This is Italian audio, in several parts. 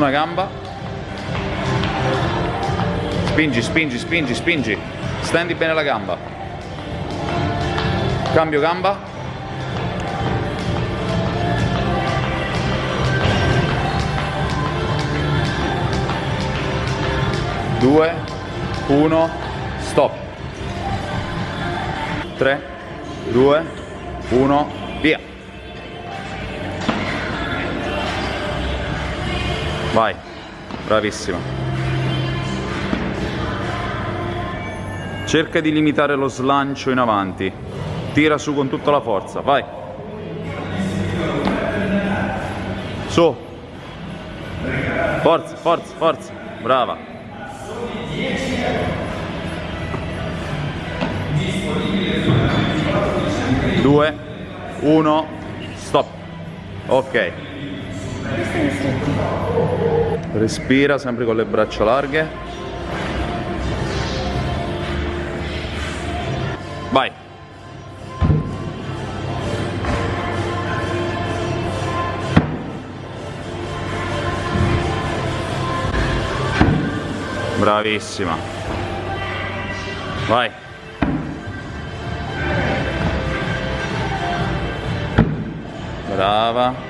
una gamba. Spingi, spingi, spingi, spingi. Stendi bene la gamba. Cambio gamba. Due, uno, stop. Tre, due, uno, via. Vai, bravissima. Cerca di limitare lo slancio in avanti. Tira su con tutta la forza, vai. Su. Forza, forza, forza. Brava. Due, uno, stop. Ok. Respira sempre con le braccia larghe. Vai. Bravissima. Vai. Brava.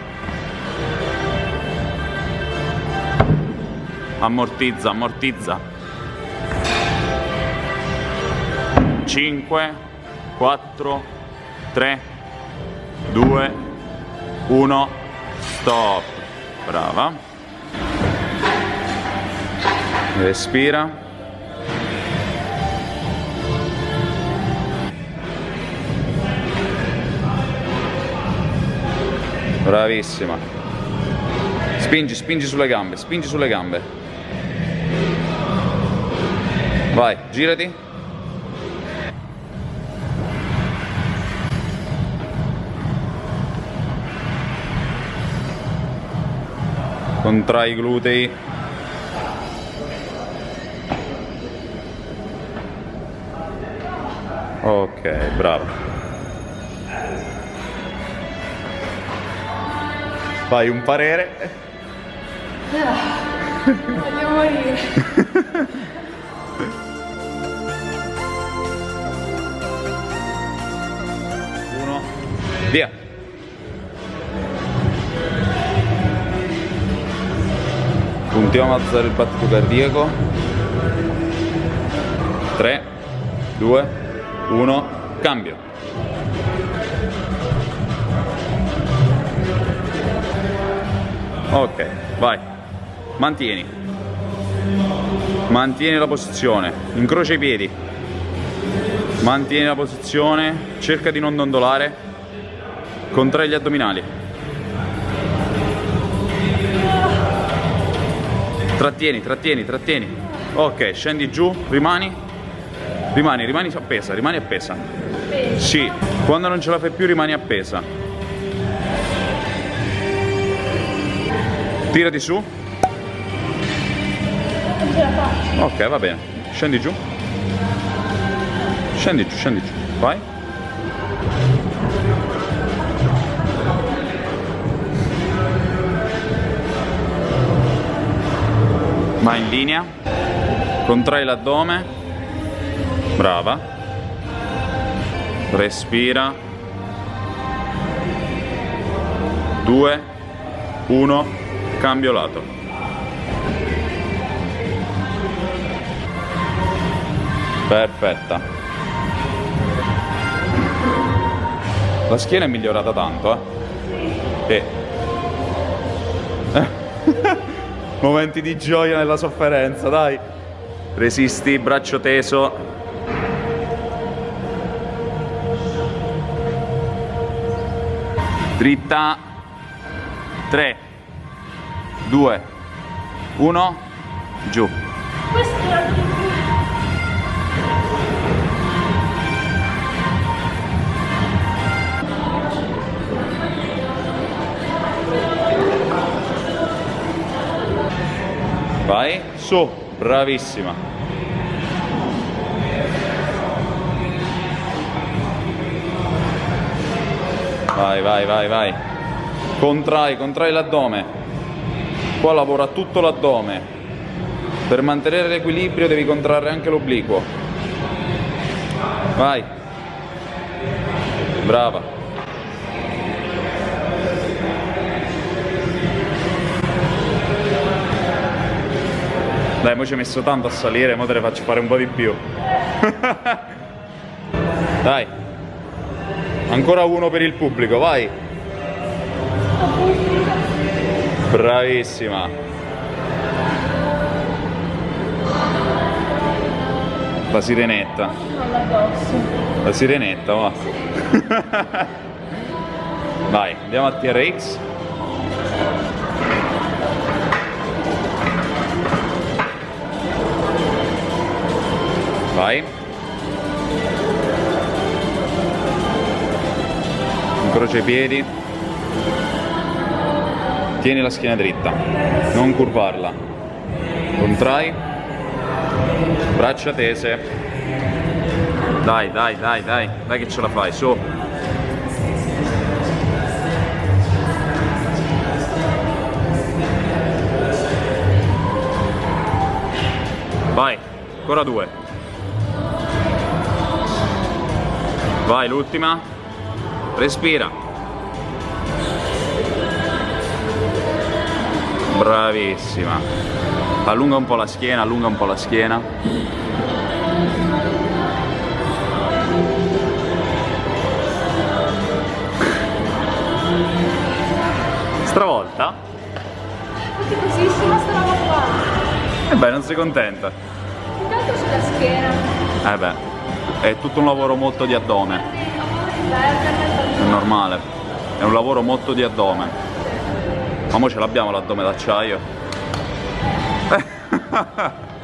Ammortizza, ammortizza. 5, 4, 3, 2, 1, stop. Brava. Respira. Bravissima. Spingi, spingi sulle gambe, spingi sulle gambe. Vai, girati. Contrai i glutei. Ok, bravo. Fai un parere. Voglio morire. Uno, via. Puntiamo a alzare il battito cardiaco. 3, 2, 1, cambio. Ok, vai. Mantieni. Mantieni la posizione. Incrocia i piedi. Mantieni la posizione. Cerca di non dondolare. Contrai gli addominali. Trattieni, trattieni, trattieni. Ok, scendi giù, rimani. Rimani, rimani appesa, rimani appesa. Sì, quando non ce la fai più rimani appesa. Tirati su. Ok, va bene. Scendi giù. Scendi giù, scendi giù. Vai. Vai in linea. Contrai l'addome. Brava. Respira. Due, uno, cambio lato. Perfetta. La schiena è migliorata tanto, eh. E... Momenti di gioia nella sofferenza, dai. Resisti, braccio teso. Dritta. 3, 2, 1, giù. Su, bravissima. Vai, vai, vai, vai. Contrai, contrai l'addome. Qua lavora tutto l'addome. Per mantenere l'equilibrio devi contrarre anche l'obliquo. Vai. Brava. Dai, mo ci hai messo tanto a salire, mo te ne faccio fare un po' di più. Dai. Ancora uno per il pubblico, vai. Bravissima. La sirenetta. La sirenetta, va. Vai, andiamo a TRX. Incrocia i piedi. Tieni la schiena dritta, non curvarla. Contrai. Braccia tese. Dai, dai, dai, dai, dai che ce la fai, su. Vai, ancora due. Vai, l'ultima. Respira. Bravissima. Allunga un po' la schiena, allunga un po' la schiena. Stravolta? E beh, non sei contenta. Intanto sulla schiena. Eh beh, è tutto un lavoro molto di addome, è normale. È un lavoro molto di addome. Ma mo ce l'abbiamo l'addome d'acciaio.